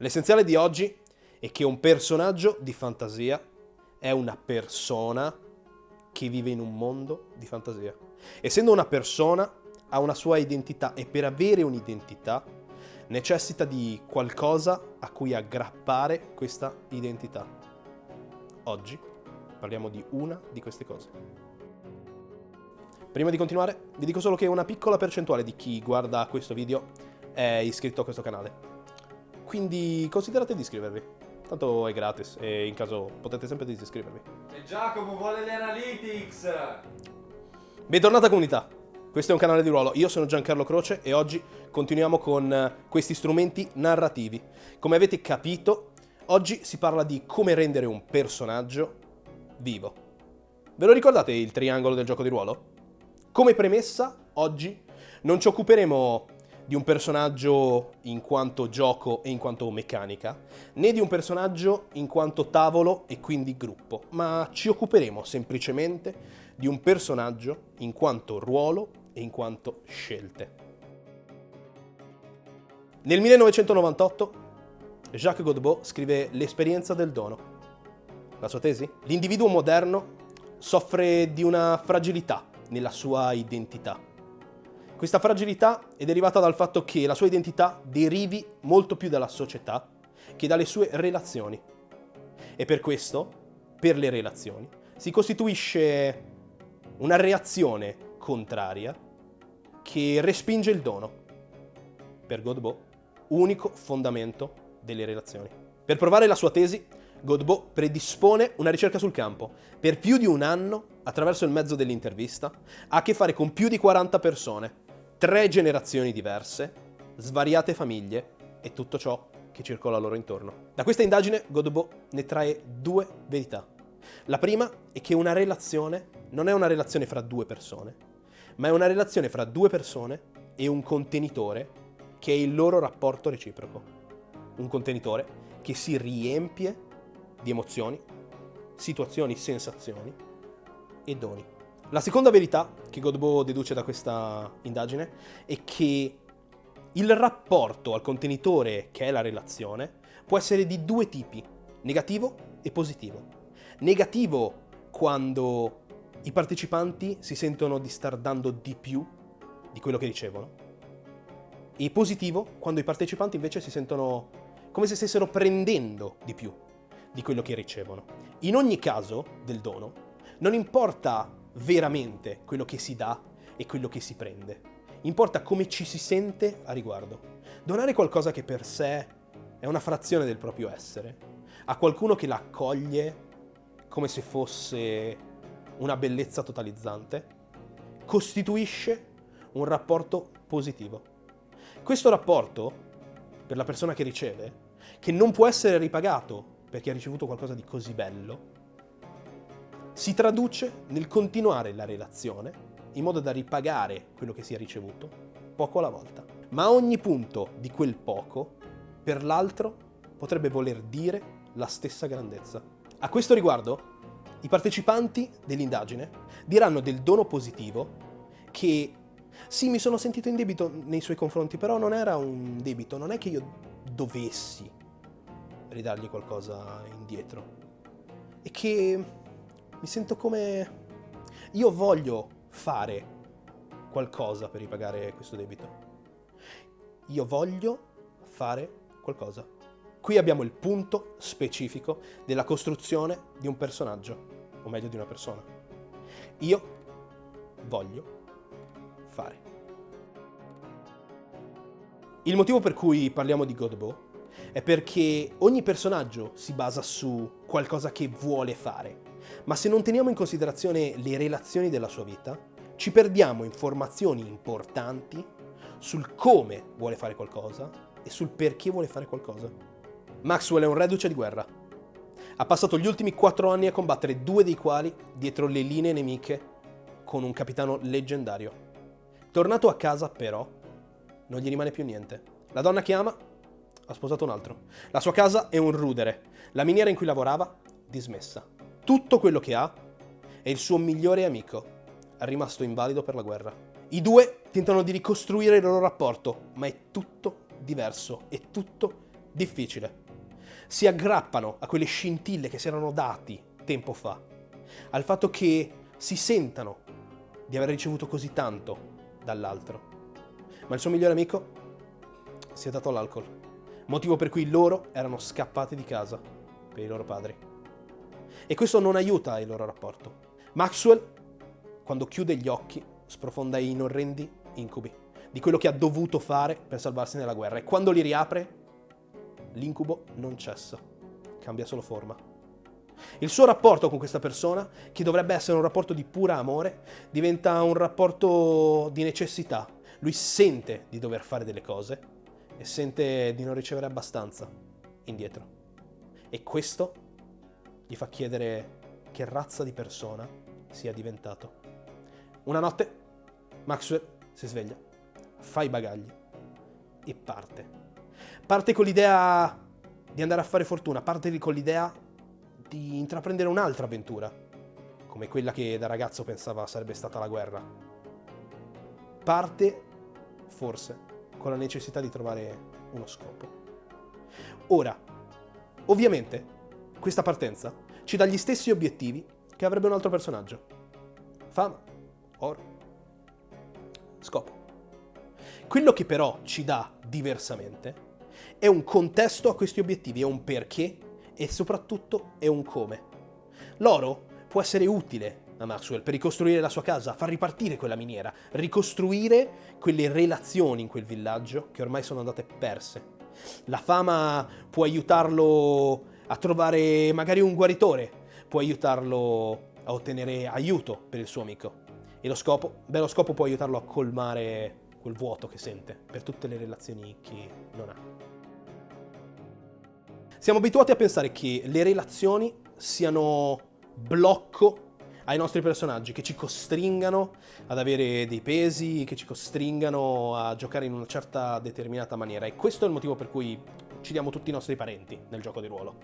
L'essenziale di oggi è che un personaggio di fantasia è una persona che vive in un mondo di fantasia. Essendo una persona, ha una sua identità e per avere un'identità necessita di qualcosa a cui aggrappare questa identità. Oggi parliamo di una di queste cose. Prima di continuare, vi dico solo che una piccola percentuale di chi guarda questo video è iscritto a questo canale. Quindi considerate di iscrivervi. Tanto è gratis e in caso potete sempre disiscrivervi. E Giacomo vuole le analytics! Bentornata comunità! Questo è un canale di ruolo, io sono Giancarlo Croce e oggi continuiamo con eh, questi strumenti narrativi. Come avete capito, oggi si parla di come rendere un personaggio vivo. Ve lo ricordate il triangolo del gioco di ruolo? Come premessa, oggi non ci occuperemo di un personaggio in quanto gioco e in quanto meccanica, né di un personaggio in quanto tavolo e quindi gruppo, ma ci occuperemo semplicemente di un personaggio in quanto ruolo e in quanto scelte. Nel 1998 Jacques Godbout scrive L'esperienza del dono. La sua tesi? L'individuo moderno soffre di una fragilità nella sua identità questa fragilità è derivata dal fatto che la sua identità derivi molto più dalla società che dalle sue relazioni. E per questo, per le relazioni, si costituisce una reazione contraria che respinge il dono. Per Godbout, unico fondamento delle relazioni. Per provare la sua tesi, Godbout predispone una ricerca sul campo. Per più di un anno, attraverso il mezzo dell'intervista, ha a che fare con più di 40 persone tre generazioni diverse, svariate famiglie e tutto ciò che circola loro intorno. Da questa indagine Godbout ne trae due verità. La prima è che una relazione non è una relazione fra due persone, ma è una relazione fra due persone e un contenitore che è il loro rapporto reciproco. Un contenitore che si riempie di emozioni, situazioni, sensazioni e doni. La seconda verità che Godbo deduce da questa indagine è che il rapporto al contenitore, che è la relazione, può essere di due tipi, negativo e positivo. Negativo quando i partecipanti si sentono di star dando di più di quello che ricevono e positivo quando i partecipanti invece si sentono come se stessero prendendo di più di quello che ricevono. In ogni caso del dono, non importa veramente quello che si dà e quello che si prende. Importa come ci si sente a riguardo. Donare qualcosa che per sé è una frazione del proprio essere, a qualcuno che l'accoglie come se fosse una bellezza totalizzante, costituisce un rapporto positivo. Questo rapporto, per la persona che riceve, che non può essere ripagato perché ha ricevuto qualcosa di così bello, si traduce nel continuare la relazione in modo da ripagare quello che si è ricevuto poco alla volta. Ma ogni punto di quel poco, per l'altro, potrebbe voler dire la stessa grandezza. A questo riguardo, i partecipanti dell'indagine diranno del dono positivo che sì, mi sono sentito in debito nei suoi confronti, però non era un debito, non è che io dovessi ridargli qualcosa indietro. E che mi sento come... Io voglio fare qualcosa per ripagare questo debito. Io voglio fare qualcosa. Qui abbiamo il punto specifico della costruzione di un personaggio, o meglio di una persona. Io voglio fare. Il motivo per cui parliamo di Godbout è perché ogni personaggio si basa su qualcosa che vuole fare ma se non teniamo in considerazione le relazioni della sua vita, ci perdiamo informazioni importanti sul come vuole fare qualcosa e sul perché vuole fare qualcosa. Maxwell è un reduce di guerra. Ha passato gli ultimi quattro anni a combattere due dei quali dietro le linee nemiche con un capitano leggendario. Tornato a casa, però, non gli rimane più niente. La donna che ama ha sposato un altro. La sua casa è un rudere. La miniera in cui lavorava, dismessa tutto quello che ha e il suo migliore amico, è rimasto invalido per la guerra. I due tentano di ricostruire il loro rapporto, ma è tutto diverso, è tutto Difficile. Si aggrappano a quelle scintille che si erano dati tempo fa, al fatto che si sentano di aver ricevuto così tanto dall'altro. Ma il suo migliore amico si è dato all'alcol, motivo per cui loro erano scappati di casa per i loro padri. E questo non aiuta il loro rapporto. Maxwell, quando chiude gli occhi, sprofonda in orrendi incubi di quello che ha dovuto fare per salvarsi nella guerra e quando li riapre, l'incubo non cessa, cambia solo forma. Il suo rapporto con questa persona, che dovrebbe essere un rapporto di pura amore, diventa un rapporto di necessità. Lui sente di dover fare delle cose e sente di non ricevere abbastanza indietro. E questo gli fa chiedere che razza di persona sia diventato. Una notte Maxwell si sveglia, fa i bagagli e parte. Parte con l'idea di andare a fare fortuna, parte con l'idea di intraprendere un'altra avventura, come quella che da ragazzo pensava sarebbe stata la guerra. Parte, forse, con la necessità di trovare uno scopo. Ora, ovviamente, questa partenza ci dà gli stessi obiettivi che avrebbe un altro personaggio. Fama, oro, scopo. Quello che però ci dà diversamente è un contesto a questi obiettivi, è un perché e soprattutto è un come. L'oro può essere utile a Maxwell per ricostruire la sua casa, far ripartire quella miniera, ricostruire quelle relazioni in quel villaggio che ormai sono andate perse. La fama può aiutarlo a trovare magari un guaritore, può aiutarlo a ottenere aiuto per il suo amico. E lo scopo? Beh, lo scopo può aiutarlo a colmare quel vuoto che sente per tutte le relazioni che non ha. Siamo abituati a pensare che le relazioni siano blocco ai nostri personaggi, che ci costringano ad avere dei pesi, che ci costringano a giocare in una certa determinata maniera. E questo è il motivo per cui ci diamo tutti i nostri parenti nel gioco di ruolo.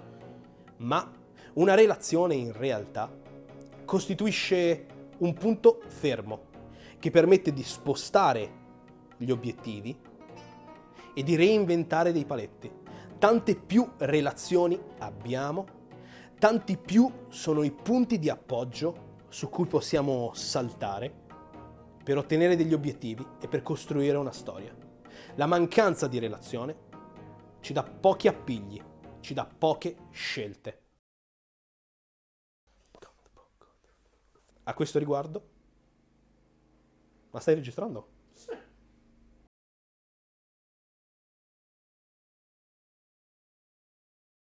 Ma una relazione in realtà costituisce un punto fermo che permette di spostare gli obiettivi e di reinventare dei paletti tante più relazioni abbiamo, tanti più sono i punti di appoggio su cui possiamo saltare per ottenere degli obiettivi e per costruire una storia. La mancanza di relazione ci dà pochi appigli, ci dà poche scelte. A questo riguardo, ma stai registrando?